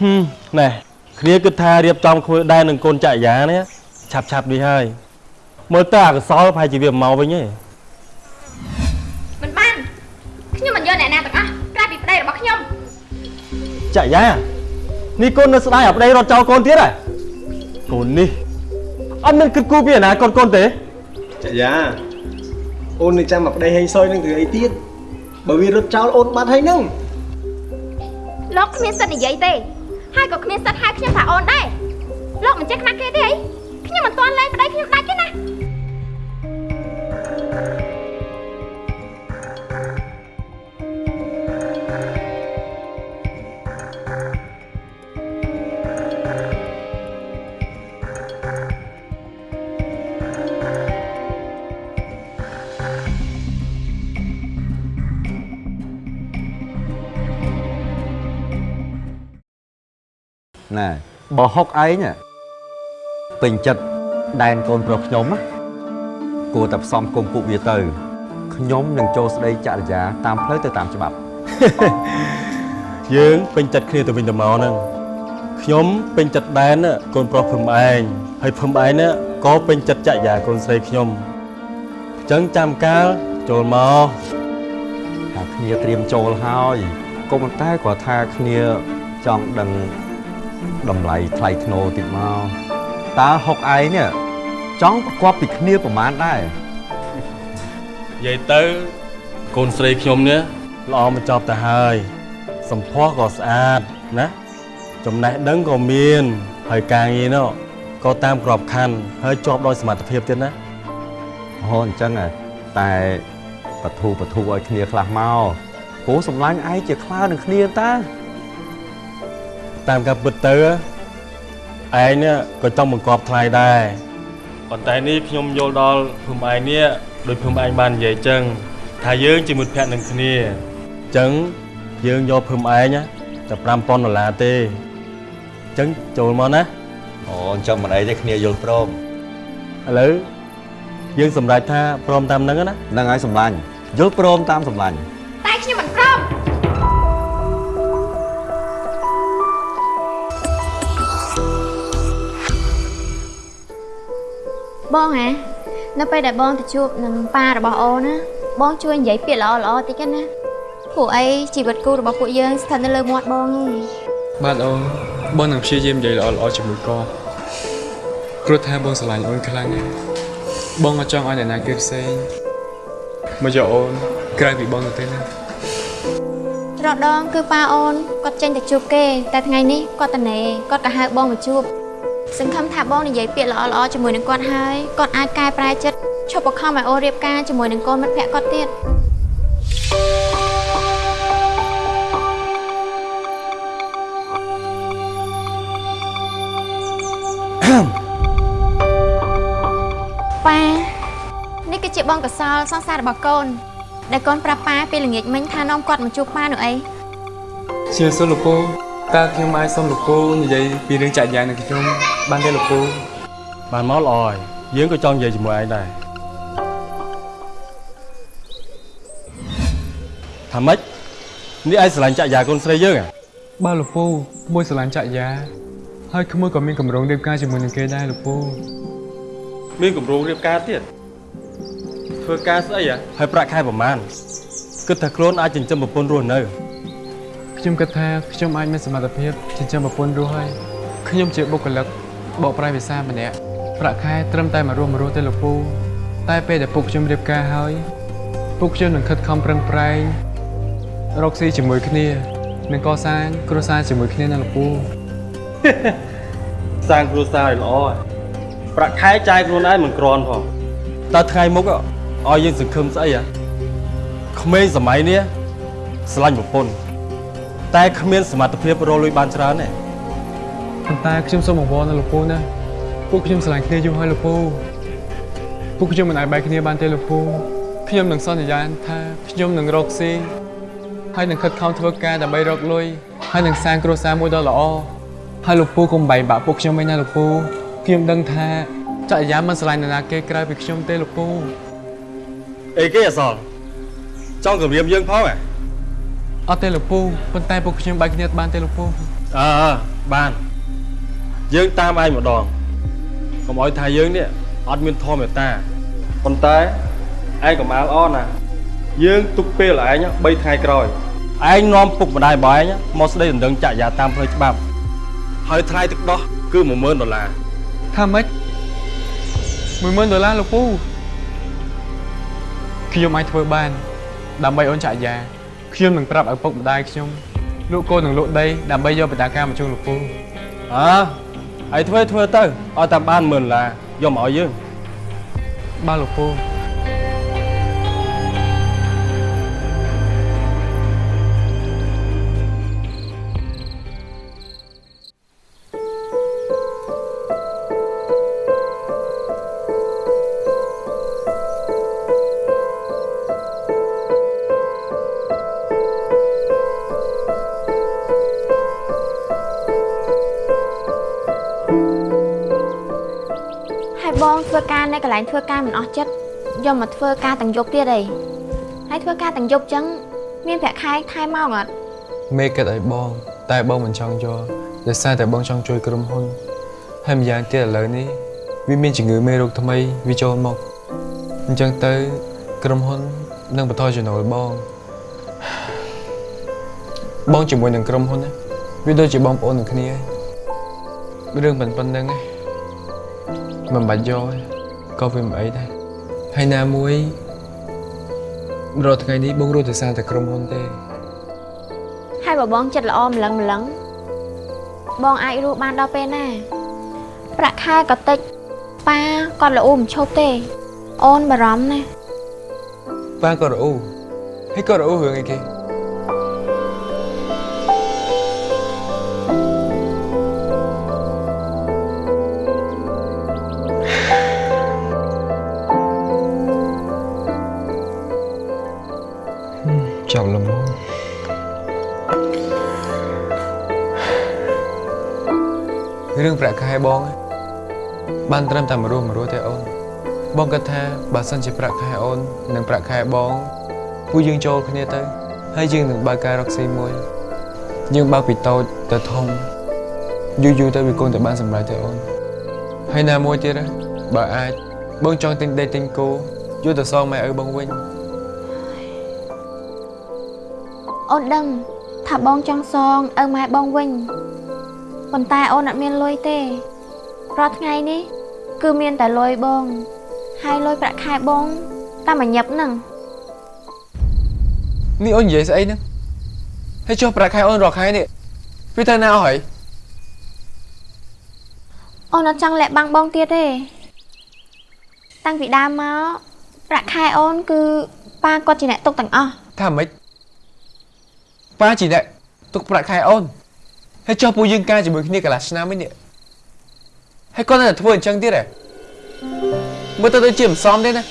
ហឹមណែគ្នាគិតថារៀបចំធ្វើដែរនឹងកូនចក្រយានេះឆាប់ឆាប់នេះហើយមើលទៅអកុសលប្រហែលជាវាមកវិញឯងមិនបានខ្ញុំមិនយកអ្នកណាទាំងអស់ក្រៅពីប្តីរបស់ខ្ញុំចក្រយានេះកូននៅស្ដាយអាប្តីរត់ចោលកូនទៀតហ៎កូននេះអត់មានគិតគូរពីអនាគតកូនទេចាយ៉ាអូននឹងចាំមកប្តីហេងសុយនឹងធ្វើអីទៀតបើវារត់ចោលអូនបាត់ហើយនឹងលោកគ្មានសិទ្ធិនិយាយទេ ហើយក៏គ្មានសិទ្ធិហៅខ្ញុំថាអូនដែរលោកមិនចេះខ្មាស់គេទេអីខ្ញុំមិនទាន់លែងប្តីខ្ញុំដាច់ទេណា ណែបើហុកឯងណាពេញចិត្តដែនកូនប្រុសខ្ញុំណាគួរតែផ្សំគុំពួកវាទៅខ្ញុំនឹងចូលស្ដីចរិយាតាមផ្លូវទៅតាមច្បាប់យើងពេញចិត្តគ្នាទៅវិញទៅមកហ្នឹងខ្ញុំពេញចិត្តដែនណាកូនប្រុសភឹមឯងហើយភឹមឯងណាក៏ពេញចិត្តចក្រយាកូនស្រីខ្ញុំអញ្ចឹងចាំកាលចូលមកថាគ្នាត្រៀមចូលហើយក៏ប៉ុន្តែគាត់ថាគ្នាចង់ដឹង តម្លៃថ្លៃធ្នូតិចមកតើហុកឯងនេះចង់ប្រកបពីគ្នាប្រមាណដែរនិយាយទៅកូនស្រីខ្ញុំនេះល្អមកចប់ទៅហើយសម្ផស្សក៏ស្អាតណាចំណេះដឹងក៏មានហើយការងារនោះក៏តាមក្របខ័ណ្ឌហើយជាប់ដោយសមត្ថភាពទៀតណាហូអញ្ចឹងហ៎តែបធូបធូឲ្យគ្នាខ្លះមកព្រោះសម្លាញ់ឯងជាខ្លើនឹងគ្នាតា តាមការពិតទៅឯងនេះក៏ចង់បង្កប់ថ្លៃដែរប៉ុន្តែនេះខ្ញុំយល់ដល់ភូមិឯងនេះដោយភូមិឯងបាននិយាយចឹងថាយើងជាមិត្តភក្តិនឹងគ្នាចឹងយើងយកភូមិឯងណាតែ5000ដុល្លារទេចឹងចូលមកណាអូអញ្ចឹងមិនអីទេគ្នាយល់ព្រមឥឡូវយើងសម្រេចថាព្រមតាមហ្នឹងណាហ្នឹងហើយសម្លាញ់យល់ព្រមតាមសម្លាញ់តែខ្ញុំ បងហ៎នៅពេលដែលបងទៅជួបនឹងប៉ារបស់អូនណាបងជួយនិយាយពាក្យល្អល្អៗតិចណាពួកអីជីវិតគូរបស់ពួកយើងស្ថិតនៅលើមាត់បងឯងបាទអូនបងនឹងព្យាយាមនិយាយល្អល្អៗជាមួយគាត់ព្រោះថាបងស្រឡាញ់អូនខ្លាំងណាស់បងអត់ចង់ឲ្យអ្នកណាគេផ្សេងមកយកអូនក្រៅពីបងទៅទេណាច្រកដងគឺប៉ាអូនគាត់ចេញទៅជួបគេ តែថ្ងៃនេះគាត់តនេគាត់ក៏ហៅបងមកជួប សង្ឃឹមថាបងនិយាយពាក្យល្អល្អៗជាមួយនឹងគាត់ហើយគាត់អាចកែប្រែចិត្តឈប់បង្ខំឲ្យអូនរៀបការជាមួយនឹងកូនមិត្តភក្តិគាត់ទៀតប៉ានេះគឺជាបងកសលសង្សាររបស់កូនដែលកូនប្រាប់ប៉ាពេលល្ងាចមិញថានាំគាត់មកជួបប៉ានោះអីជាសុលោកពូតើខ្ញុំអាចសុំលោកពូនិយាយពីរឿងចាក់យ៉ាងនឹងខ្ញុំ បានទេលោកពូបានមកល្អហើយយើងក៏ចង់និយាយជាមួយឯងដែរថាម៉េចនេះឯងស្រឡាញ់ចាក់យ៉ាកូនស្រីយើងហ៎បាទលោកពូក្មួយស្រឡាញ់ចាក់យ៉ាហើយក្មួយក៏មានកម្រងរៀបការជាមួយនឹងគេដែរលោកពូមានកម្រងរៀបការទៀតធ្វើការស្អីហ៎ហើយប្រាក់ខែប្រមាណគិតថាខ្លួនអាចចិញ្ចឹមប្រពន្ធរស់នៅខ្ញុំគិតថាខ្ញុំអាចមានសមត្ថភាពចិញ្ចឹមប្រពន្ធរស់ហើយខ្ញុំជាបុគ្គលិក បកប្រែភាសាម្នាក់ប្រាក់ខែត្រឹមតែមករស់មករស់ទេលោកពូតែពេលដែលពុកខ្ញុំរៀបការហើយពុកខ្ញុំនឹងខិតខំប្រឹងប្រែងរកស៊ីជាមួយគ្នានិងកសាងគ្រួសារជាមួយគ្នាណាលោកពូសាងគ្រួសារឲ្យល្អហើយប្រាក់ខែចាយខ្លួនឯងមិនក្រាន់ផងតើថ្ងៃមុខឲ្យយើងសង្ឃឹមស្អីហ៎ក្មេងសម័យនេះស្រឡាញ់ប្រពន្ធតែគ្មានសមត្ថភាពរកលុយបានច្រើនទេ ប៉ុន្តែខ្ញុំសូមអង្វរណាលោកពូណាពួកខ្ញុំស្រឡាញ់គ្នាយូរហើយលោកពូពួកខ្ញុំមិនអាចបែកគ្នាបានទេលោកពូខ្ញុំនឹងសន្យាថាខ្ញុំនឹងរកស៊ីហើយនឹងខិតខំធ្វើការដើម្បីរកលុយហើយនឹងសាងគ្រួសារមួយដ៏ល្អហើយលោកពូកុំបែកបាក់ពួកខ្ញុំវិញណាលោកពូខ្ញុំដឹងថាចក្រយាមិនស្រឡាញ់នរណាគេក្រៅពីខ្ញុំទេលោកពូអីគេអសល់ចង់គម្រាមយើងផងហ៎អត់ទេលោកពូប៉ុន្តែពួកខ្ញុំបែកគ្នាបានទេលោកពូសអើអើបាន យើងតាមឯងម្ដងកុំឲ្យថាយើងនេះអត់មានធម៌មេត្តាប៉ុន្តែឯងកុំអាលអរណាយើងទុកពេលឯង3ថ្ងៃក្រោយឯងនាំពុកម្ដាយរបស់ឯងមកស្ដីដណ្ដឹងចាក់យ៉ាតាមផ្លូវច្បាប់ហើយថ្លៃទឹកដោះគឺ10000ដុល្លារថាម៉េច10000ដុល្លារលោកពូខ្ញុំអាចធ្វើបាន ដើម្បីអូនចាក់យ៉ាខ្ញុំនឹងប្រាប់ឪពុកម្ដាយខ្ញុំលោកកូននឹងលក់ដីដើម្បីយកបណ្ដាការមកជូនលោកពូអើ ឯងធ្វើធ្វើទៅឲ្យតាមបាន10000ដុល្លារយកមកឲ្យយើងបាទលោកពូ នៅកន្លែងធ្វើការមិនអស់ចិត្តយកមកធ្វើការទាំងយប់ទៀតអីហើយធ្វើការទាំងយប់ចឹងមានប្រាក់ខែថែមមកអត់មេគិតឲ្យបង តែបងមិនចង់យកដោយសារតែបងចង់ជួយក្រុមហ៊ុនហើយម្យ៉ាងទៀតឥឡូវនេះវាមានជំងឺមេរោគថ្មីវាចូលមកអញ្ចឹងទៅក្រុមហ៊ុននឹងបន្តចំណូលបង បងជាមួយនឹងក្រុមហ៊ុនណាវាដូចជាបងប្អូននឹងគ្នាហើយរឿងប៉ុណ្ប៉ុណ្្នឹងឯងមិនបាច់យកទេ ក៏វាមិនអីដែរហើយណាមួយរាល់ថ្ងៃនេះបងរស់តែសារតែក្រុមហ៊ុនទេហើយបើបងចិត្តល្អម្លឹងម្លឹងបងអាចរស់បានដល់ពេលណាប្រាក់ខែក៏តិចប៉ាគាត់ល្អមិនឈប់ទេ អូនបារម្ភណាស់ប៉ាក៏រអ៊ូហើយក៏រអ៊ូរឿងអីគេ ប្រាក់ខែបងឯងបានត្រឹមតែមួយរស់មួយរស់ទេអូនបងគិតថាបើសិនជាប្រាក់ខែអូននិងប្រាក់ខែបងពួកយើងចូលគ្នាទៅហើយយើងនឹងបើកការរកស៊ីមួយយើងបើកពីតូចទៅធំយូរយូរទៅវាគង់តែបានសម្រេចទេអូនហើយណាមួយទៀតណាបើអាចបងចង់ទិញដីទិញគោយកទៅសងម៉ែឪបងវិញអូនដឹងថាបងចង់សងឪម៉ែបងវិញប៉ុន្តែអូនអត់មានលុយទេ រាល់ថ្ងៃនេះ គឺមានតែលុយបង ហើយលុយប្រាក់ខែបងតែមួយញឹបហ្នឹងនេះអូននិយាយស្អីហ្នឹងហើយចុះប្រាក់ខែអូនរាល់ខែនេះវាទៅណាអស់ហើយអូនអត់ចង់លាក់បាំងបងទៀតទេតាំងពីដើមមកប្រាក់ខែអូនគឺប៉ាគាត់ជាអ្នកទុកទាំងអស់ថាម៉េចប៉ាជីអ្នកទុកប្រាក់ខែអូនហើយចុះពួកយើងការជាមួយគ្នាកន្លះឆ្នាំវិញនេះ ហើយគាត់នៅតែធ្វើអញ្ចឹងទៀតហ៎មើលទៅដូចជាមិនសមទេណា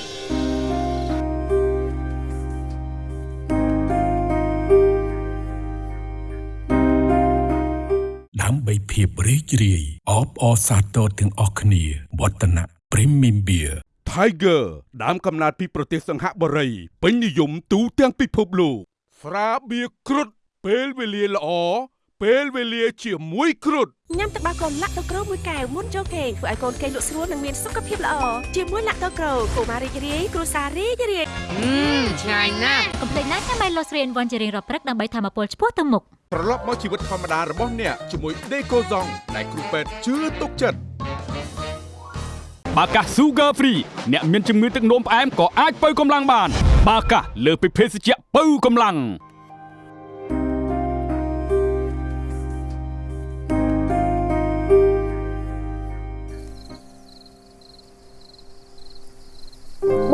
ដើម្បីភាពរីករាយអបអរសាទរទាំងអស់គ្នាវឌ្ឍនៈ Premium Beer Tiger ដើមកំណើតពីប្រទេសសង្ហបុរីពេញនិយមទូទាំងពិភពលោកស្រាបៀរគ្រុតពេលវេលាល្អ ពេលវេលាជាមួយគ្រុតញ៉ាំទឹកដោះគោឡាក់ដូក្រូមួយកែវមុនចូលគេងធ្វើឲ្យកូនគេងលក់ស្រួលនិងមានសុខភាពល្អជាមួយឡាក់ដូក្រូកុមាររីករាយគ្រួសាររីករាយឆ្ងាញ់ណាស់កុំភ្លេចណាចាំបាយលោស្រីវ៉ាន់ជារៀងរាល់ព្រឹកដើម្បីធម្មពលឆ្ពោះទៅមុខត្រឡប់មកជីវិតធម្មតារបស់អ្នកជាមួយ Decoson ដែលគ្រូពេទ្យជឿទុកចិត្តបាកាស Sugar Free អ្នកមានជំងឺទឹកនោមផ្អែមក៏អាចបើកម្លាំងបាន បាកាសលើសពីភេសជ្ជៈបើកម្លាំង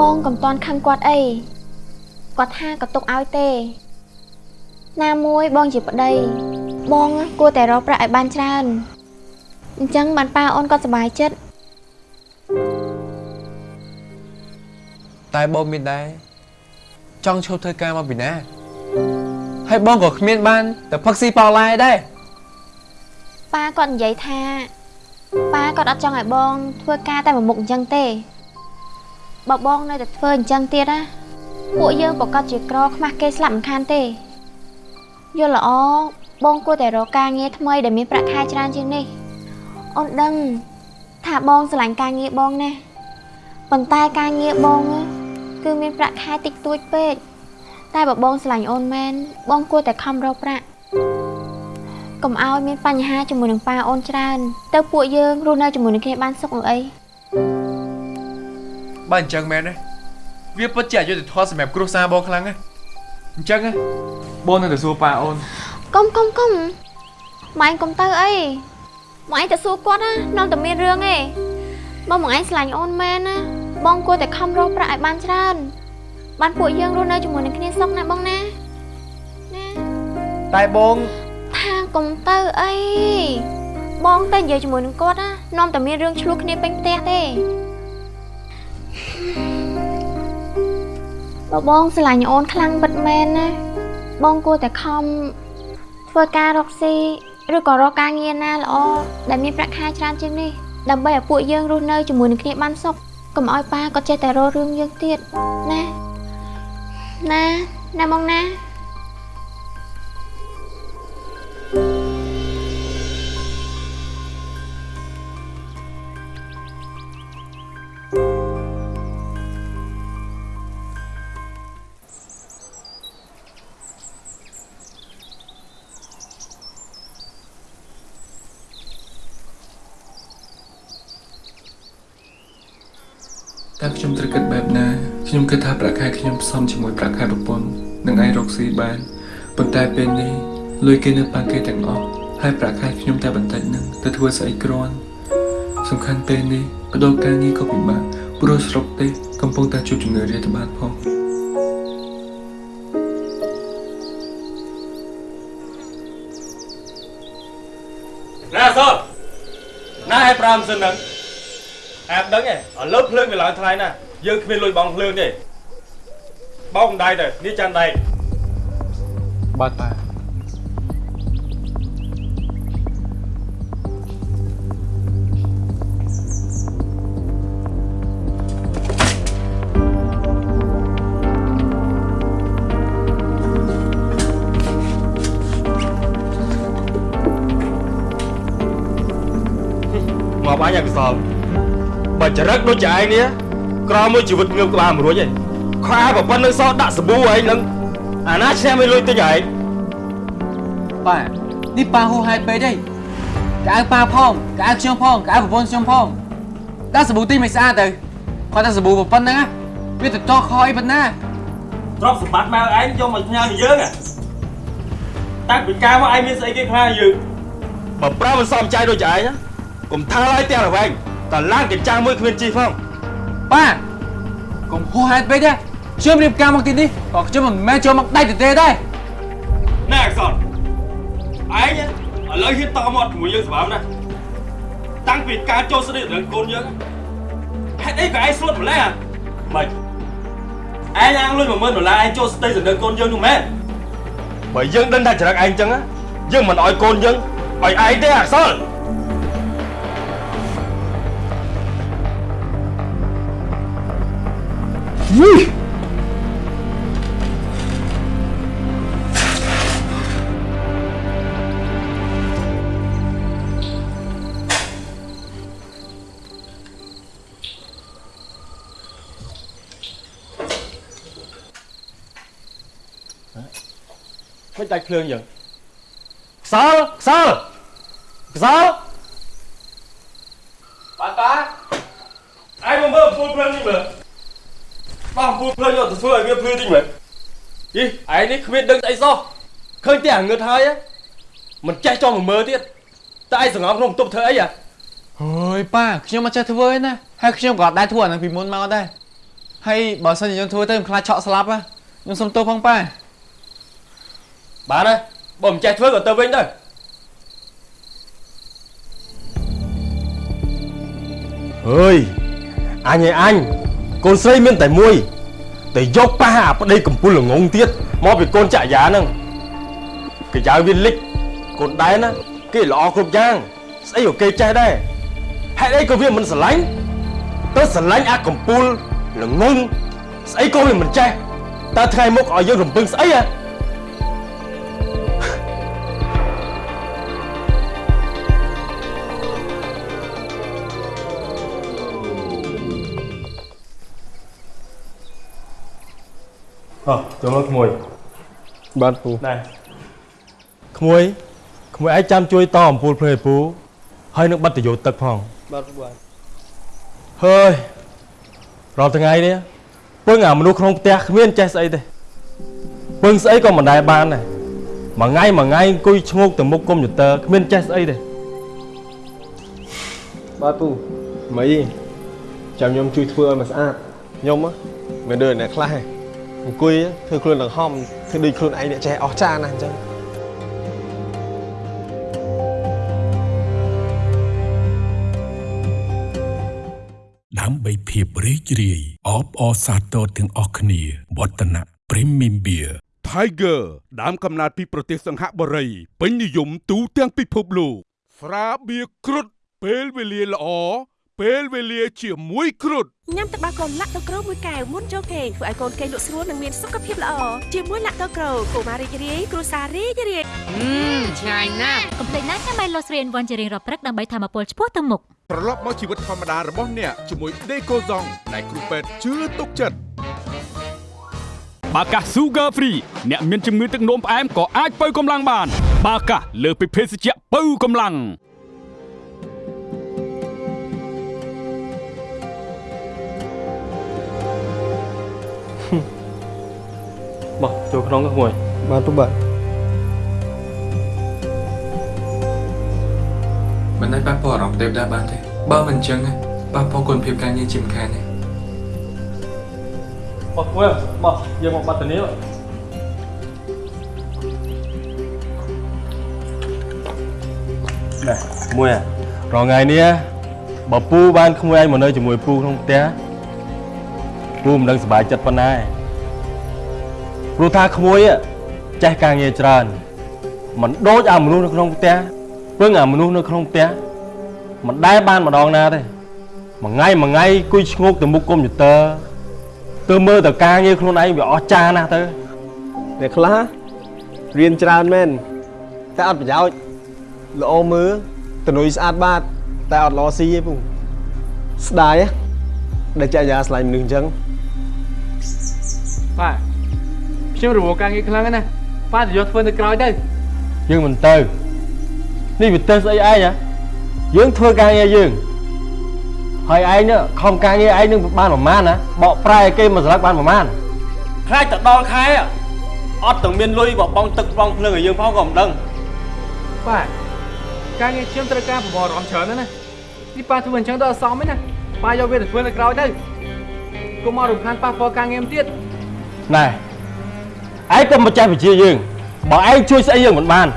បងកំតន់ខឹងគាត់អីគាត់ថាក៏ទុកឲ្យទេ ណាមួយបងជាប្តី បងគួរតែរកប្រាក់ឲ្យបានច្រើនអញ្ចឹងបានប៉ាអូនគាត់សប្បាយចិត្តតែបងមានដែរចង់ឈប់ធ្វើការមកពីណាហើយបងក៏គ្មានបានតែផឹកស៊ីប៉ោឡែដែរប៉ាគាត់និយាយថាប៉ាគាត់អត់ចង់ឲ្យបងធ្វើការតែមួយមុខអញ្ចឹងទេ បើបងនៅតែធ្វើអញ្ចឹងទៀតណាពួកយើងប្រកាសជាក្រខ្មាស់គេស្លាប់មិនខានទេយល់ល្អបងគួរតែរកការងារថ្មីដែលមានប្រាក់ខែច្រើនជាងនេះអូនដឹងថាបងស្រឡាញ់ការងារបងណាស់ប៉ុន្តែការងារបងណាគឺមានប្រាក់ខែតិចតួចពេកតែបើបងស្រឡាញ់អូនមែនបងគួរតែខំរកប្រាក់កុំឲ្យមានបញ្ហាជាមួយនឹងប៉ាអូនច្រើន ទៅពួកយើងរស់នៅជាមួយនឹងគ្នាបានសុខនោះអី បើអញ្ចឹងមែនទេវាពិតជាអយុត្តិធម៌សម្រាប់គ្រួសារបងខ្លាំងណាស់អញ្ចឹងណាបងនៅតែសួរប៉ាអូនកុំកុំកុំម៉ែឯងកុំទៅអីម៉ែឯងទៅសួរគាត់ណានាំតែមានរឿងឯងបើម៉ែឯងស្រឡាញ់អូនមែនណាបងគួរតែខំរកប្រាក់ឲ្យបានច្រើនបានពួកយើងរស់នៅជាមួយនឹងគ្នាសុខណាបងណាតែបងថាកុំទៅអីបងតែនិយាយជាមួយនឹងគាត់ណានាំតែមានរឿងឆ្លោះគ្នាពេញផ្ទះទេ បើបងស្រឡាញ់អូនខ្លាំងពិតមែនណាបងគួរតែខំធ្វើការរកស៊ីឬក៏រកការងារណាល្អដែលមានប្រាក់ខែច្រើនជាងនេះដើម្បីឲ្យពួកយើងរស់នៅជាមួយនឹងគ្នាបានសុខកុំឲ្យប៉ាគាត់ចេះតែរករឿងយើងទៀតណាណាណាបងណា ខ្ញុំគិតថាប្រាក់ខែខ្ញុំផ្សំជាមួយប្រាក់ខែប្រពន្ធនឹងអាចរកស៊ីបានប៉ុន្តែពេលនេះលុយគេនៅប៉ាគេទាំងអស់ហើយប្រាក់ខែខ្ញុំតែបន្តិចនឹងទៅធ្វើស្អីគ្រាន់សំខាន់ពេលនេះបដូរការងារក៏ពិបាកព្រោះស្រុកទេសកំពុងតែជួបជំងឺរាតត្បាតផងណាសតណាឲ្យប្រាំសិនហ្នឹងអាប់ដឹងឯងឥឡូវភ្លើងវាឡើងថ្លៃណាស់ យើងគ្មានលុយបងភ្លើងទេបោកដៃទៅនេះចាំដៃបាទប៉ាមកបាញ់ឲ្យកសលបើចរិតដូចជាឯងនេះ ក្រមួយជីវិតងើបក្បាលមិនរួចទេខែប្រប៉ុណ្្នឹងសោះដាក់សាប៊ូឯងនឹងអាណាឈ្នះមិនលុយទិញឯងប៉ានេះប៉ាហួសហេតុពេកទេកៅប៉ាផងកៅខ្ញុំផងកៅប្រពន្ធខ្ញុំផងដាក់សាប៊ូទីមិនស្អាតទៅគាត់តែសាប៊ូប៉ុណ្្នឹងណាវាទៅតខអីប៉ុណ្ណាទ្រព្យសម្បត្តិម៉ែឯងយកមកផ្ញើពីយើងតាំងពីកាលមកឯងមានស្អីគេខ្លាចយើងបើប្រើមិនសមใจដូចឯងកុំថាឡើយទាំងរវែងតឡានកញ្ចាំងមួយគ្មានជីផង ប៉ាកុំហួសហេតុពេកទេខ្ញុំរៀបការមកទីនេះក៏ខ្ញុំមិនមែនចូលមកដៃទទេដែរណែអក្សរឯងឥឡូវហ៊ានតមកជាមួយយើងសម្រាប់ណាតាំងពីការចូលស្ដីរឿងកូនយើងហេតុអីក៏ឯងស្លុតម្លេះអាមិនឯងអាងលុយ10000ដុល្លារឯងចូលស្ដីរឿងកូនយើងនោះមែនបើយើងដឹងថាចរិតឯងចឹងយើងមិនអោយកូនយើងឲ្យឯងទេអក្សរ មិនដាច់ភ្លើងយើងខ្សលខ្សលខ្សល បាទប៉ាឯងមកមើលអំពូលភ្លើងនេះមើលបោះអំពូលភ្លើងយកទៅធ្វើឲ្យវាភ្លឺតិចមើលយីឯងនេះគ្មានដឹងស្អីសោះឃើញតែអាងឹតហើយមិនចេះចង់មកមើលទៀតតែឯងសង្ងំក្នុងបន្ទប់ធ្វើអីហ៎អើយប៉ាខ្ញុំមិនចេះធ្វើទេណាហើយខ្ញុំក៏អត់ដែរធ្វើអាហ្នឹងពីមុនមកដែរហើយបើសិនជាខ្ញុំធ្វើទៅខ្ញុំខ្លាចឆក់ស្លាប់ណាខ្ញុំសុំទោសផងប៉ាបានហើយបើមិនចេះធ្វើក៏ទៅវិញទៅអើយអញឯអញ កូនស្រីមានតែមួយតែយកប៉ះអាប្តីកំពុលល្ងងទៀតមកពីកូនចាក់យ៉ាហ្នឹងគេចៅវាលិចកូនដែរណាគេល្អគ្រប់យ៉ាងស្អីក៏គេចេះដែរហេតុអីក៏វាមិនស្រឡាញ់ទៅស្រឡាញ់អាកំពុលល្ងងស្អីក៏វាមិនចេះតើថ្ងៃមុខឲ្យយើងរំពឹងស្អីហ៎ អោះចូលមកក្មួយបាទពូដែរក្មួយក្មួយឯងចាំជួយតអំពូលភ្លើពូហើយនឹងបិទតយោទឹកផងបាទពូបាទហើយរាល់ថ្ងៃនេះពឹងអាមនុស្សក្នុងផ្ទះគ្មានចេះស្អីទេពឹងស្អីក៏មិនដែលបានដែរមួយថ្ងៃមួយថ្ងៃអង្គុយឈ្ងោកទៅមុខកុំព្យូទ័រគ្មានចេះស្អីទេបាទពូមីចាំខ្ញុំជួយធ្វើឲ្យមកស្អាតខ្ញុំហ៎មិនដូចអ្នកខ្លះទេ អង្គុយធ្វើខ្លួនដង្ហំធ្វើដូចខ្លួនឯងអ្នកចេះអស់ចាណាស់អញ្ចឹងដើម្បីភាពរីករាយអបអរសាទរទាំងអស់គ្នាវឌ្ឍនៈ Premium Beer Tiger ដើមកំណើតពីប្រទេសសង្ហបុរីពេញនិយមទូទាំងពិភពលោកស្រាបៀរគ្រុតពេលវេលាល្អ ពេលវេលាជាមួយគ្រុតញ៉ាំទឹកដោះគោលាក់ដូក្រូមួយកែវមុនចូលគេងធ្វើឲ្យកូនគេងលក់ស្រួលនិងមានសុខភាពល្អជាមួយលាក់ដូក្រូកុមាររីករាយគ្រួសាររីករាយឆ្ងាញ់ណាស់កុំភ្លេចណាចាំបាយលោស្រីវ៉ាន់ជារៀងរាល់ព្រឹកដើម្បីធម្មពលឆ្ពោះទៅមុខត្រឡប់មកជីវិតធម្មតារបស់អ្នកជាមួយ Decoson ដែលគ្រូពេទ្យជឿទុកចិត្តបាកាស Sugar Free អ្នកមានជំងឺទឹកនោមផ្អែមក៏អាចបើកម្លាំងបាន បាកាសលើសពីភេសជ្ជៈបើកម្លាំង បោះចូលក្នុងក្មួយបាទពូបាទមិនដែលប៉ះពាល់អារម្មណ៍ទេវតាបានទេបើមិនអញ្ចឹងណាប៉ះពាល់គុណភាពការងារជាមិនខានទេបោះក្មួយបោះយកមកបាត់ទៅនេះណែក្មួយរងថ្ងៃនេះបើពូបានក្មួយឯងមកនៅជាមួយពូក្នុងផ្ទះពូមិនដឹងសុបាយចិត្តប៉ុណ្ណាឯង ព្រោះថាក្មួយចេះការងារច្រើនមិនដូចអាមនុស្សនៅក្នុងផ្ទះពឹងអាមនុស្សនៅក្នុងផ្ទះមិនដែលបានម្ដងណាទេមួយថ្ងៃមួយថ្ងៃគួយឈ្ងោកទៅមុខកុំព្យូទ័រទៅមើលតការងារខ្លួនឯងវាអស្ចារ្យណាស់ទៅអ្នកខ្លះរៀនច្រើនមែនតែអត់ប្រយោជន៍ល្អមើលតនុយស្អាតបាតតែអត់ល្អស៊ីទេពូស្ដាយហ៎ដែលចាក់យ៉ាស្លាញ់មនុស្សអញ្ចឹងប៉ា ខ្ញុំរវល់ការងារខ្លាំងណាស់ប៉ាទៅយកធ្វើនៅក្រោយទៅយើងមិនទៅនេះវាទៅស្អីឯងហ៎យើងធ្វើការងារយើងហើយឯងនេះខំការងារឯងនឹងបានប្រមាណណាបកប្រែឲ្យគេមកស្លឹកបានប្រមាណខ្លាចទៅដល់ខែអត់ទាំងមានលុយបបងទឹកបងភ្លើងឲ្យយើងផងក៏មិនដឹងប៉ាការងារខ្ញុំត្រូវការប្រមូលអារម្មណ៍ច្រើនណាស់ណានេះប៉ាធ្វើអញ្ចឹងទៅអត់សមទេណាប៉ាយកវាទៅធ្វើនៅក្រោយទៅកុំមករំខានប៉ះពាល់ការងារទៀតណែ ឯងក៏មិនចេះវិជាយើងបើឯងជួយស្អីយើងមិនបាន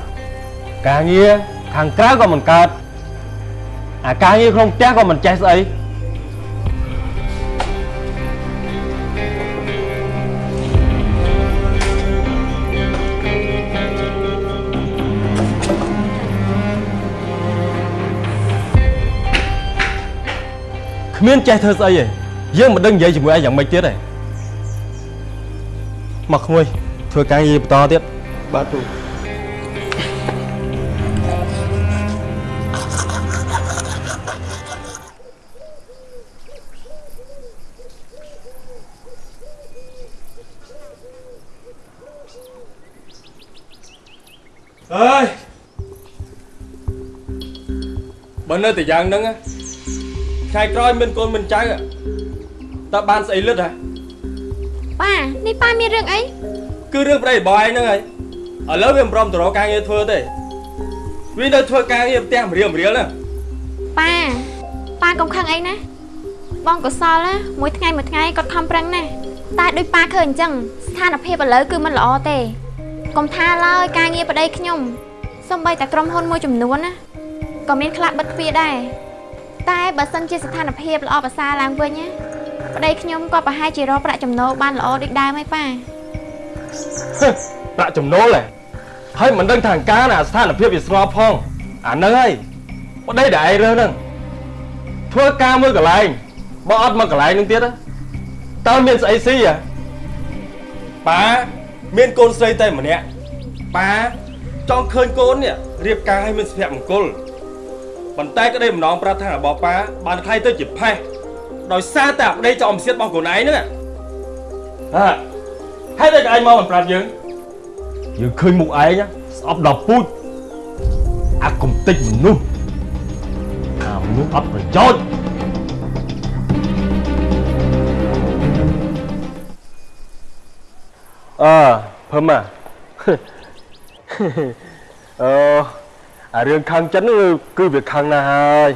ការងារខាងក្រៅក៏មិនកើតអាការងារក្នុងផ្ទះក៏មិនចេះស្អីគ្មានចេះធ្វើស្អីទេយើងមិនដឹងនិយាយជាមួយឯងយ៉ាងម៉េចទៀតទេមកក្មួយ ធ្វើការងារបន្តទៀតបាទពូអើយបើនៅតែយ៉ាងហ្នឹងថ្ងៃក្រោយមានកូនមិនចៅតើបានស្អីលឹតហ៎ប៉ានេះប៉ាមានរឿងអី គឺរឿងប្តីរបស់ឯងហ្នឹងហើយឥឡូវវាមិនព្រមទៅរកការងារធ្វើទេវានៅធ្វើការងារផ្ទះម្រៀលម្រៀលហ្នឹងប៉ាប៉ាកុំខឹងអីណាបងកុសលណាមួយថ្ងៃមួយថ្ងៃគាត់ខំប្រឹងណាស់តែដូចប៉ាឃើញអញ្ចឹងស្ថានភាពឥឡូវគឺមិនល្អទេកុំថាឡើយការងារប្តីខ្ញុំសំបីតែក្រុមហ៊ុនមួយចំនួនណាក៏មានខ្លះបិទទ្វារដែរតែបើសិនជាស្ថានភាពល្អប្រសើរឡើងវិញណាប្តីខ្ញុំក៏ប្រហែលជារកប្រាក់ចំណូលបានល្អដូចដើមហើយប៉ា ប្រាក់ចំណូលហ៎ហើយមិនដឹងថាអង្ការណាស្ថានភាពវាស្របផងអាហ្នឹងហើយប្តីដែលឯងរើសហ្នឹងធ្វើការមួយកន្លែងបើអត់មកកន្លែងហ្នឹងទៀតតើមានស្អីស៊ីហ៎ប៉ាមានកូនស្រីតែម្នាក់ប៉ាចង់ឃើញកូននេះរៀបការឲ្យមានសុភមង្គលប៉ុន្តែក្តីម្ដងប្រាថ្នារបស់ប៉ាបានខ្លាយទៅជាផេះដោយសារតែប្តីចោលអំសៀតរបស់ខ្លួនឯងហ្នឹងហ่ะ ហេតុអីក៏ឯងមកមិនប្រាប់យើងយើងឃើញមុខឯងណាស្អប់ដល់ពូជអាកំតិចមនុស្សអាមនុស្សអត់ប្រយោជន៍អើភឹមអាអឺអារឿងខាងចិននោះគឺវាខាងណាស់ហើយ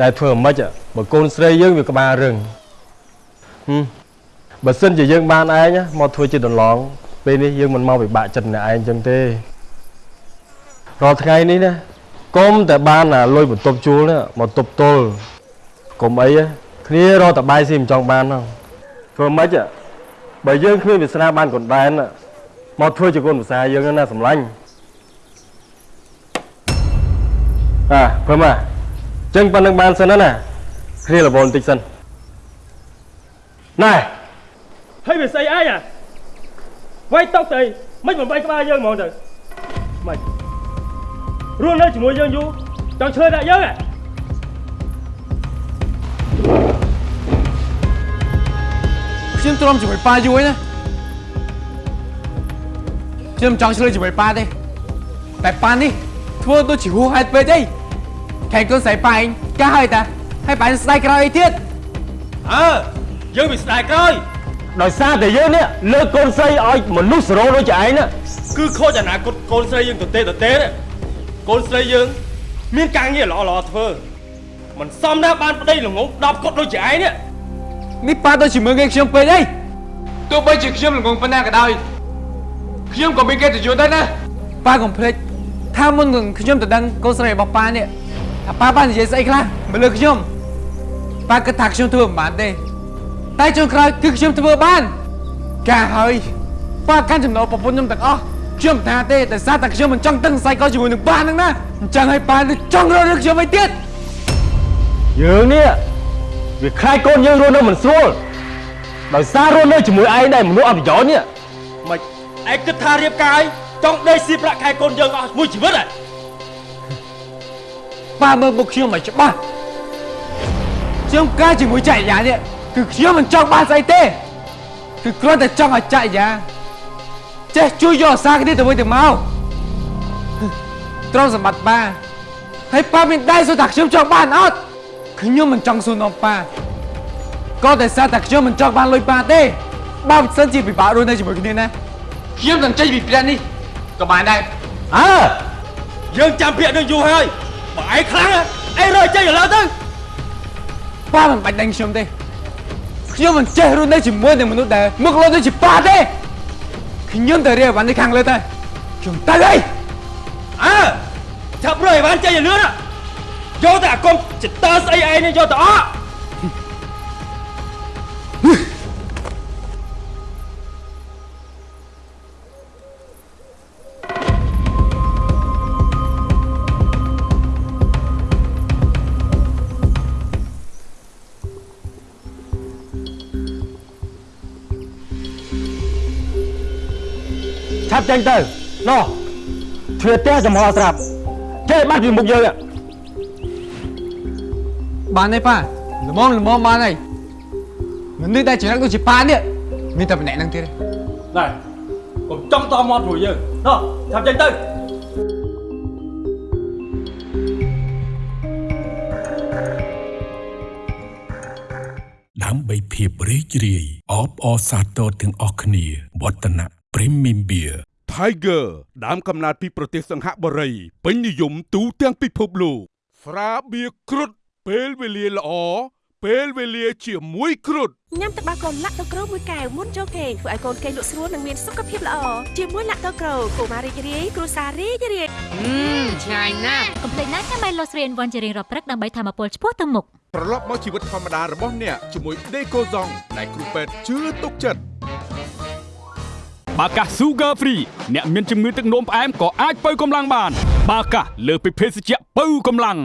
តែធ្វើមិនខ្មិចបើកូនស្រីយើងវាក្បាលរឹងហឹម បើសិនជាយើងបានឯងណាមកធ្វើជាដន្លងពេលនេះយើងមិនមកពិបាកចិត្តអ្នកឯងចឹងទេរាល់ថ្ងៃនេះណាកុំតែបានអាលុយបន្ទប់ជួលណាមកទប់ទល់កុំអីណាគ្នារកតបាយស៊ីមិនចង់បានហ្នឹងធ្វើមិនខ្មិចបើយើងគ្មានវាសនាបានកណ្ដែនណាមកធ្វើជាកូនភាសាយើងណាសម្លាញ់អាព្រមអាចឹងប៉ុណ្្នឹងបានសិនណាគ្នារវល់បន្តិចសិនណែ ហើយវាស្អីអីអាវាយតុកទៅមិនបំបីក្បាលយើងហ្មងទៅមិនរស់នៅជាមួយយើងយូរចង់ឈើដាក់យើងហ៎ខ្ញុំទ្រាំជាមួយប៉ាយូរហើយណាខ្ញុំចង់ឆ្លើយជាមួយប៉ាទេតែប៉ានេះធ្វើដូចជាហួសហេតុពេកអីខែកូនស្រីប៉ាឯងកាហើយតាហើយប៉ាស្ដាយក្រោយអីទៀតអើយើងវាស្ដាយក្រោយ ដោយសារតែយើងនេះលើកកូនស្រីឲ្យមនុស្សសរោដូចជាឯងណាគឺខូចអនាគតកូនស្រីយើងទៅទេទៅទេណាកូនស្រីយើង មានការងារល្អល្អធ្វើមិនសមណាស់បានប្តីល្ងង10កុដដូចជាឯងនេះនេះប៉ាដូចជាមើលងាយខ្ញុំពេកអីទោះបីជាខ្ញុំល្ងងប៉ុណ្ណាក៏ដោយខ្ញុំក៏មានកិត្តិយសដែរណាប៉ាកុំភ្លេចថាមុននឹងខ្ញុំទៅដឹងកូនស្រីរបស់ប៉ានេះថាប៉ាបាននិយាយស្អីខ្លះមកលើខ្ញុំប៉ាគិតថាខ្ញុំធ្វើមិនបានទេ តែចុងក្រោយគឺខ្ញុំធ្វើបាន ការហើយប៉ាកាន់ចំណូលប្រពន្ធខ្ញុំទាំងអស់ខ្ញុំថាទេតែសារតែខ្ញុំមិនចង់តឹងសៃកលជាមួយនឹងប៉ាហ្នឹងណាអញ្ចឹងហើយប៉ានឹងចង់រករឿងខ្ញុំឲ្យទៀតយើងនេះវាខ្លាចកូនយើងរស់នៅមិនស្រួលដោយសាររស់នៅជាមួយឯងដែរមនុស្សអត់ប្រយោជន៍នេះមិនឯងគិតថារៀបការឲ្យចង់ដេកស៊ីប្រាក់ខែកូនយើងអស់មួយជីវិតហ៎ប៉ាមើលមុខខ្ញុំឲ្យច្បាស់ខ្ញុំការជាមួយចក្រយានេះ គឺខ្ញុំមិនចង់បានស្អីទេគឺគ្រាន់តែចង់ឲ្យចក្រយាចេះជួយយកអាសាគ្នាទៅវិញទៅមកត្រង់សម្បត្តិប៉ាហើយប៉ាមានដែរសួរថាខ្ញុំចង់បានអត់ខ្ញុំមិនចង់សួរនាំប៉ាក៏តែសារតែខ្ញុំមិនចង់បានលុយប៉ាទេបើមិនសិនជាពិបាករស់នៅជាមួយគ្នាណាខ្ញុំនឹងចេញពីផ្ទះនេះក៏បានដែរអើយើងចាំពាក្យនឹងយូរហើយបើឯងខ្លាំងឯងរើចេញឥឡូវទៅប៉ាមិនបាច់ đánh ខ្ញុំទេ ខ្ញុំមិនចេះរស់នៅជាមួយនឹងមនុស្សដែលមុខលោដូចជាប៉ាទេខ្ញុំទៅរៀបបាននេះខាងលើទៅខ្ញុំទៅហើយអើចាប់រើឲ្យបានចេញឲ្យលឿនយកតែអាកុំចិត្តតើស្អីឯងនេះយកទៅអ ឆាប់ចេញទៅណោះទ្វារផ្ទះចំហស្រាប់ចេះបាត់ពីមុខយើងហ៎បានទេប៉ាល្មមល្មមបានហើយមនុស្សដែលចរិតដូចជាប៉ានេះមានតែម្នាក់ហ្នឹងទៀតទេណែកុំចង់តមកជាមួយយើងណោះឆាប់ចេញទៅដើម្បីភាពរីករាយអបអរសាទរទាំងអស់គ្នាវឌ្ឍនៈ Premium Beer Tiger ដើមកំណើតពីប្រទេសសង្ហបុរីពេញនិយមទូទាំងពិភពលោកស្រាបៀរគ្រុតពេលវេលាល្អពេលវេលាជាមួយគ្រុតញ៉ាំទឹកដោះគោលាក់ទឹកក្រូមួយកែវមុនចូលគេងធ្វើឲ្យកូនគេងលក់ស្រួលនិងមានសុខភាពល្អជាមួយលាក់ទឹកក្រូកុមាររីករាយគ្រួសាររីករាយឆ្ងាញ់ណាស់កុំភ្លេចណាកាមេឡូស្រីវ៉ាន់ជារៀងរាល់ព្រឹកដើម្បីធម្មពលឆ្ពោះទៅមុខត្រឡប់មកជីវិតធម្មតារបស់អ្នកជាមួយ Decoson ដែលគ្រូពេទ្យជឿទុកចិត្ត បាកាស Sugar Free អ្នកមានជំងឺទឹកនោមផ្អែមក៏អាចបើកម្លាំងបាន បាកាសលើសពីភេសជ្ជៈបើកម្លាំង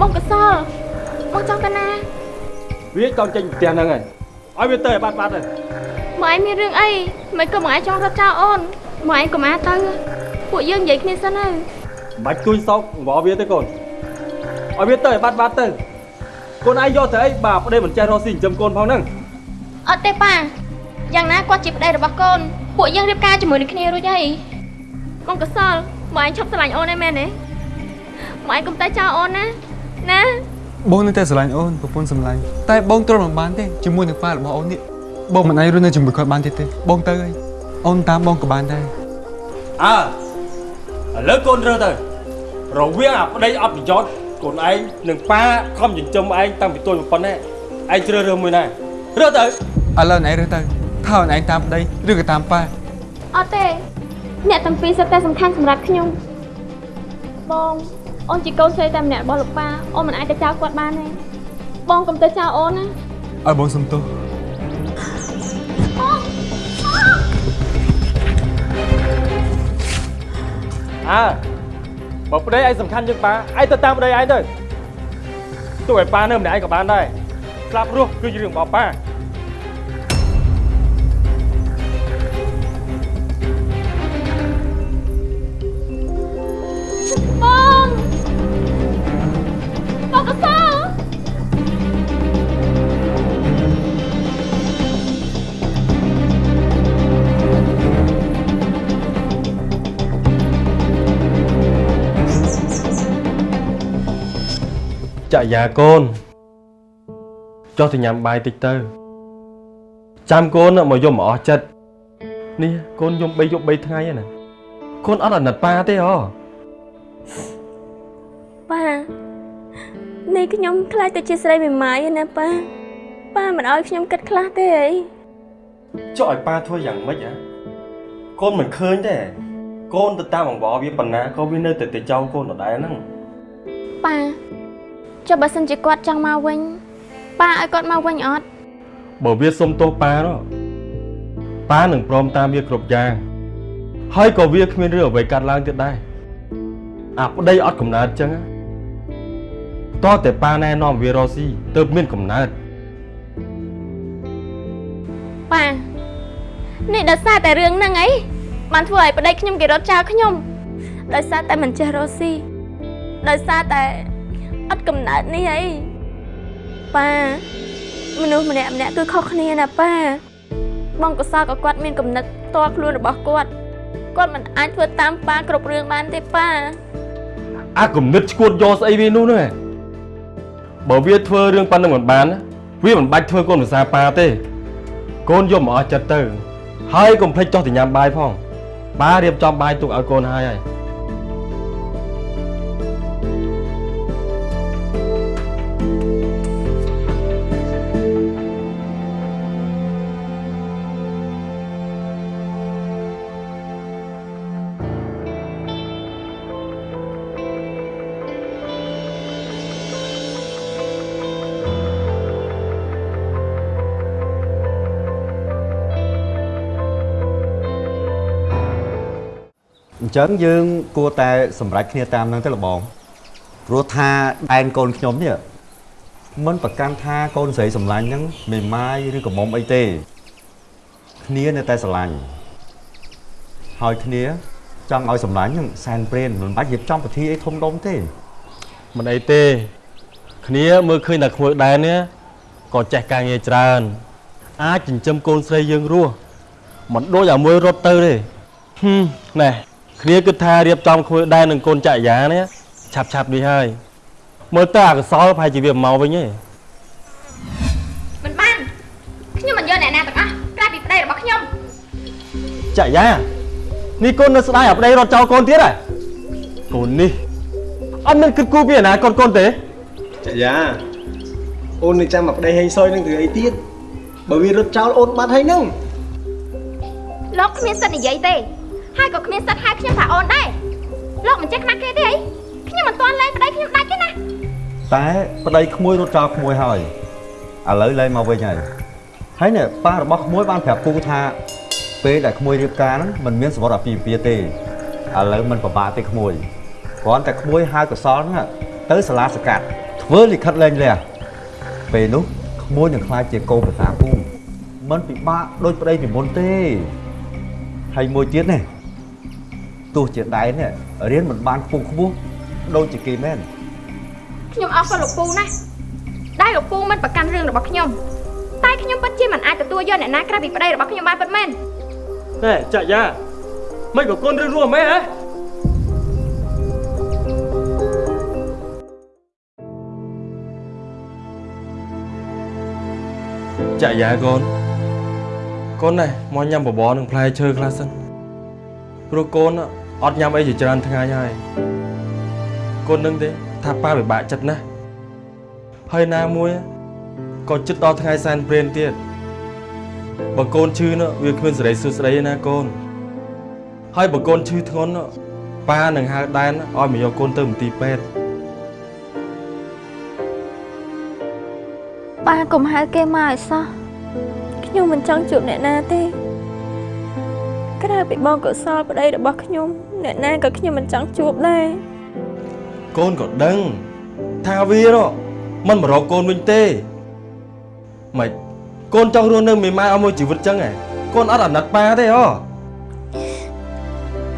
បងកសលបងចង់ទៅណាវាចង់ចេញពីផ្ទះហ្នឹងហើយឲ្យវាទៅឲ្យបាត់បាត់ទៅមកឯងមានរឿងអីមិនក៏មកឯងចង់រត់ចោលអូនមកឯងកុំអាទៅពួកយើងនិយាយគ្នាសិនទៅន បាច់គួយសោកអង្វរវាទៅកូនឲ្យវាទៅឲ្យបាត់បាត់ទៅកូនឯងយកទៅអីបាទប្តីមិនចេះរកស៊ីចិញ្ចឹមកូនផងហ្នឹងអត់ទេប៉ាយ៉ាងណាគាត់ជាប្តីរបស់កូនពួកយើងរៀបការជាមួយនឹងគ្នារួចហើយកូនកសលមកឯងឈប់ស្រឡាញ់អូនឯមែនទេមកឯងកុំតែចោលអូនណាណាបងនៅតែស្រឡាញ់អូនប្រពន្ធស្រឡាញ់តែបងទ្រាំមិនបានទេជាមួយនឹងប៉ារបស់អូននេះបងមិនអាចរស់នៅជាមួយគាត់បានទៀតទេបងទៅហើយអូនតាមបងក៏បានដែរអើឥឡូវកូនរើទៅ រវាងអាប្តីអត់ប្រយោជន៍កូនឯងនិងប៉ាខំចិញ្ចឹមឯងតាំងពីតូចមកប៉ុណ្ណេះឯងជ្រើសរើសមួយណារើសទៅឥឡូវអូនឯងរើសទៅថាអូនឯងតាមប្តីឬក៏តាមប៉ាអត់ទេអ្នកទាំងពីរសុទ្ធតែសំខាន់សម្រាប់ខ្ញុំបងអូនជាកូនស្រីតែម្នាក់របស់លោកប៉ាអូនមិនអាចទៅចោលគាត់បានទេបងកុំទៅចោលអូនណាឲ្យបងសុំទោសអើ បើប្តីឯងសំខាន់ជាងប៉ាឯងទៅតាមប្តីឯងទៅទោះឲ្យប៉ានៅម្នាក់ឯងក៏បានដែរស្លាប់រស់គឺជារឿងរបស់ប៉ា ចាក់យ៉ាកូនចុះទៅញ៉ាំបាយតិចទៅចាំកូនមកយំមកអស់ចិត្តនេះកូនយំ3យប់3ថ្ងៃហើយណាកូនអត់អាណិតប៉ាទេអូប៉ានេះខ្ញុំខ្លាចទៅជាស្រីមេម៉ាយឯណាប៉ាប៉ាមិនអោយខ្ញុំគិតខ្លះទេអីចុះឲ្យប៉ាធ្វើយ៉ាងម៉េចហ៎កូនមិនឃើញទេកូនទៅតាមអង្វរវាប៉ុណ្ណាក៏វានៅតែទៅចោលកូនដដែលហ្នឹងប៉ា ចុះបើសិនជាគាត់ចង់មកវិញប៉ាឲ្យគាត់មកវិញអត់បើវាសុំទោសប៉ានោះប៉ានឹងព្រមតាមវាគ្រប់យ៉ាងហើយក៏វាគ្មានរឿងអ្វីកាត់ឡើងទៀតដែរអាប្តីអត់កំណើតចឹងណាតោះតែប៉ាណែនាំវារស់ស៊ីទើបមានកំណើតប៉ានេះដោយសារតែរឿងហ្នឹងអីបានធ្វើឲ្យប្តីខ្ញុំគេរត់ចោលខ្ញុំដោយសារតែមិនចេះរស់ស៊ីដោយសារតែ អត់កំណើតនេះអីប៉ាមនុស្សម្នាក់ម្នាក់គឺខុសគ្នាណាប៉ាបងកសលក៏គាត់មានគំនិតផ្ទាល់ខ្លួនរបស់គាត់គាត់មិនអាចធ្វើតាមប៉ាគ្រប់រឿងបានទេប៉ាអាគំនិតឈួតយកស្អីវានោះណាបើវាធ្វើរឿងប៉ុណ្្នឹងមិនបានណាវាមិនបាច់ធ្វើកូនភាសាប៉ាទេ កូនយកមកអស់ចិត្តទៅហើយកុំភ្លេចចុះទៅញ៉ាំបាយផងប៉ារៀបចំបាយទុកឲ្យកូនហើយហើយ ញ្ចឹងយើងគួរតែសម្រេចគ្នាតាមហ្នឹងទៅលបងព្រោះថាដែនកូនខ្ញុំនេះមិនប្រកាន់ថាកូនស្រីសម្លាញ់ហ្នឹងមេម៉ាយឬកមុំអីទេគ្នានៅតែស្រឡាញ់ហើយគ្នាចង់ឲ្យសម្លាញ់ហ្នឹងសែនព្រេនមិនបាច់រៀបចំពិធីអីធំដុំទេមិនអីទេ គ្នាមើលឃើញតែក្មួយដែរនេះក៏ចេះការងារច្រើន អាចចិញ្ចឹមកូនស្រីយើងរស់មិនដូចអាមួយរត់ទៅទេហឹមណែ គ្នាគិតថារៀបចំក្មួយដែរនឹងកូនចក្រយានេះឆាប់ឆាប់នេះហើយមើលទៅអកសលប្រហែលជាវាមកវិញទេមិនបានខ្ញុំមិនយកអ្នកណាទាំងអស់ក្រៅពីប្តីរបស់ខ្ញុំចក្រយានេះកូននៅស្ដាយអាប្តីរត់ចោលកូនទៀតហ៎កូននេះអត់មានគិតគូរពីអនាគតកូនទេចាយ៉ាអូននឹងចាំមកប្តីហេងសុយនឹងធ្វើអីទៀតបើវារត់ចោលអូនបាត់ហើយនឹងលោកគ្មានសិទ្ធិនិយាយទេ ហើយក៏គ្មានសិទ្ធិហៅខ្ញុំថាអូនដែរលោកមិនចេះខ្មាស់គេទេអីខ្ញុំមិនទាន់លែងប្តីខ្ញុំដាច់ទេណាតែប្តីក្មួយរត់ចោលក្មួយហើយឥឡូវលែងមកវិញហើយហើយនេះប៉ារបស់ក្មួយបានប្រាប់ពូថាពេលដែលក្មួយរៀបការហ្នឹងមិនមានសវត្ថអាពាហ៍ពិពាហ៍ទេឥឡូវមិនពិបាកទេក្មួយគ្រាន់តែក្មួយហៅកសលហ្នឹងទៅសាលាសកាត់ធ្វើលិខិតលែងលះពេលនោះក្មួយនឹងខ្លាចជាកូនប្រសាពូមិនពិបាកដូចប្តីពីមុនទេហើយមួយទៀតនេះ ទោះជាដៃនេះរៀនមិនបានខ្ពង់ខ្ពស់ដូចជាគេមែនខ្ញុំអរគុណលោកពូណាស់ដែលលោកពូមិនប្រកាន់រឿងរបស់ខ្ញុំតែខ្ញុំពិតជាមិនអាចទទួលយកអ្នកណាក្រៅពីប្តីរបស់ខ្ញុំបានពិតមែនណែចាក់យ៉ាមិនក៏កូនរឿងរស់មែនហ៎ចាក់យ៉ាកូនកូនណែមកញ៉ាំបបរនឹងផ្លែឈើខ្លះសិនព្រោះកូន អត់ញ៉ាំអីជាច្រើនថ្ងៃហើយកូននឹងទេថាប៉ាពិបាកចិត្តណាស់ហើយណាមួយក៏ចិត្តដល់ថ្ងៃសែនព្រេនទៀតបើកូនឈឺនោះវាគ្មានសេរីសួស្តីទេណាកូនហើយបើកូនឈឺធ្ងន់នោះប៉ានឹងហៅដែនឲ្យមកយកកូនទៅមន្ទីរពេទ្យប៉ាកុំហៅគេមកឲ្យសោះខ្ញុំមិនចង់ជួបអ្នកណាទេក្រៅពីបងកុសលប្តីរបស់ខ្ញុំ អ្នកណាក៏ខ្ញុំមិនចង់ជួបដែរកូនក៏ដឹងថាវានោះមិនមករកកូនវិញទេម៉េចកូនចង់រស់នៅមេម៉ាយឲ្យមួយជីវិតចឹងហ៎កូនអត់អាណិតប៉ាទេហ៎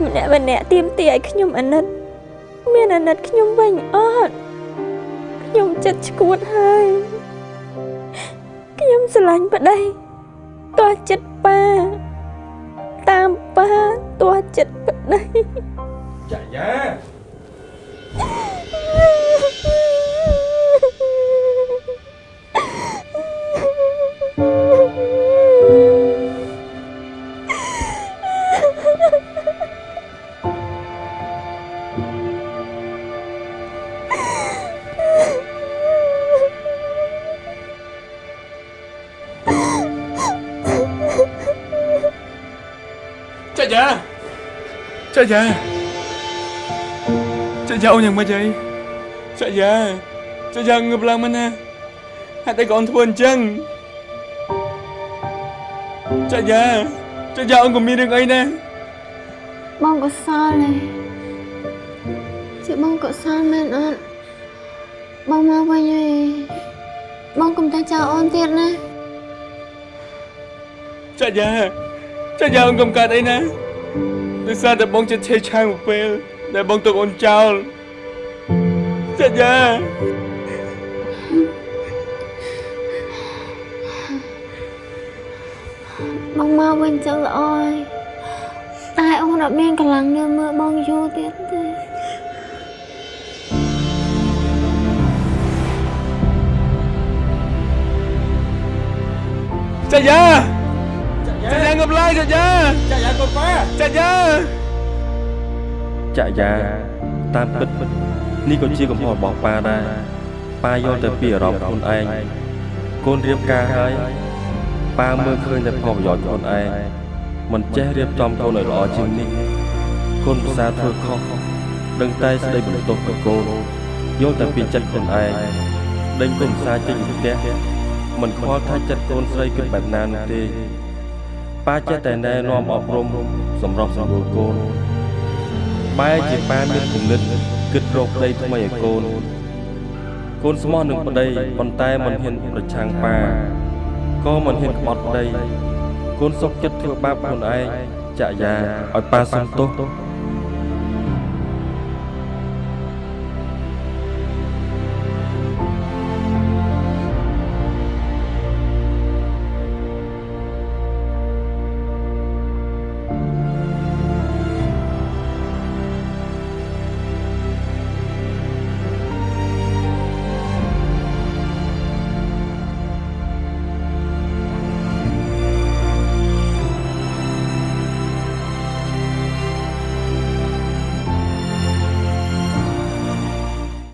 ម្នាក់ម្នាក់ទៀមទីឲ្យខ្ញុំអាណិត មានអាណិតខ្ញុំវិញអត់ខ្ញុំចិត្តឈួតហើយខ្ញុំស្រឡាញ់ប្តីតោះចិត្តប៉ាតាមប៉ា តោះចិត្តប្តីចាយ៉ា ចាយ៉ាចាយ៉ាអូនយ៉ាងម៉េចហើយចាយ៉ាចាយ៉ាងើបឡើងមកណាហេតុអីក៏អូនធ្វើអញ្ចឹងចាយ៉ាចាយ៉ាអូនក៏មានរឿងអីដែរបងកុសលទេជាបងកុសលមែនអត់បងមកវិញហើយបងកុំតែចោលអូនទៀតណាចាយ៉ាចាយ៉ាអូនកុំកើតអីណា ដោយសារតែបងចិត្តឆេះឆាយមួយពេលដែលបងទុកអូនចោលចាយ៉ាបងមកវិញចឹងល្អហើយតែអូនអត់មានកម្លាំងនៅមើលបងយូរទៀតទេចាយ៉ា ចាយ៉ាងើបឡើងចាយ៉ាចាយ៉ាកូនប៉ាចាយ៉ាចាយ៉ាតាមពិតនេះក៏ជាកំហុសរបស់ប៉ាដែរប៉ាយល់តែពីអារម្មណ៍ខ្លួនឯងកូនរៀបការហើយប៉ាមើលឃើញតែផលប្រយោជន៍ខ្លួនឯងមិនចេះរៀបចំកូនឲ្យល្អជាងនេះកូនភាសាធ្វើខុសដឹងតែស្ដីបន្ទោសទៅកូនយល់តែពីចិត្តខ្លួនឯងដេញកូនភាសាចេញពីផ្ទះមិនខ្វល់ថាចិត្តកូនស្រីគិតបែបណានោះទេ ប៉ាចេះតែណែនាំអប់រំសម្រាប់សម្រួលកូនបែរជាប៉ាមានគំនិតគិតរកប្តីថ្មីឲ្យកូនកូនស្មោះនឹងប្តីប៉ុន្តែមិនហ៊ានប្រឆាំងប៉ាក៏មិនហ៊ានក្បត់ប្តីកូនសុខចិត្តធ្វើបាបខ្លួនឯងចាក់យ៉ាឲ្យប៉ាសុំទោស